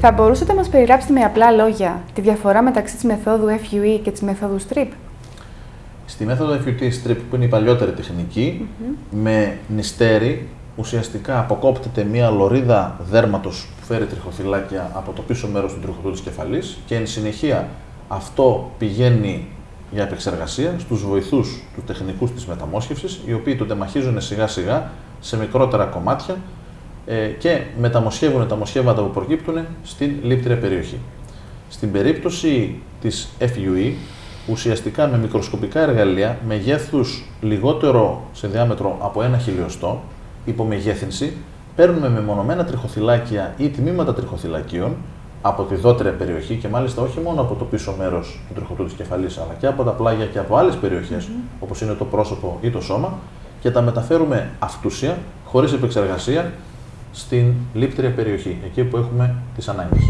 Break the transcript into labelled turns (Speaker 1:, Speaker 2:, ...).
Speaker 1: Θα μπορούσατε να μας περιγράψετε με απλά λόγια τη διαφορά μεταξύ της μεθόδου FUE και της μεθόδου STRIP;
Speaker 2: Στη μέθοδο FUT strip που είναι η παλιότερη τεχνική, με νηστέρι ουσιαστικά αποκόπτεται μία λωρίδα δέρματος που φέρει τριχοθυλάκια από το πίσω μέρος του τριχωτού της κεφαλής και εν συνεχεία αυτό πηγαίνει για επεξεργασία στους βοηθούς του τεχνικούς της μεταμόσχευσης, οι οποίοι το τεμαχίζουν σιγά σιγά σε μικρότερα κομμάτια ε, και μεταμοσχεύουν τα μοσχεύματα που προκύπτουν στην λήπτρια περιοχή. Στην περίπτωση της FUE, ουσιαστικά με μικροσκοπικά εργαλεία μεγέθους λιγότερο σε διάμετρο από ένα χιλιοστό, υπομεγέθυνση, παίρνουμε μεμονωμένα τριχοθυλάκια ή τμήματα τριχοθυλακίων από τη δότερια περιοχή και μάλιστα όχι μόνο από το πίσω μέρος του τριχωτού της κεφαλής, αλλά και από τα πλάγια και από άλλες περιοχές, mm-hmm. όπως είναι το πρόσωπο ή το σώμα, και τα μεταφέρουμε αυτούσια, χωρίς επεξεργασία, στην λήπτρια περιοχή, εκεί που έχουμε τις ανάγκες.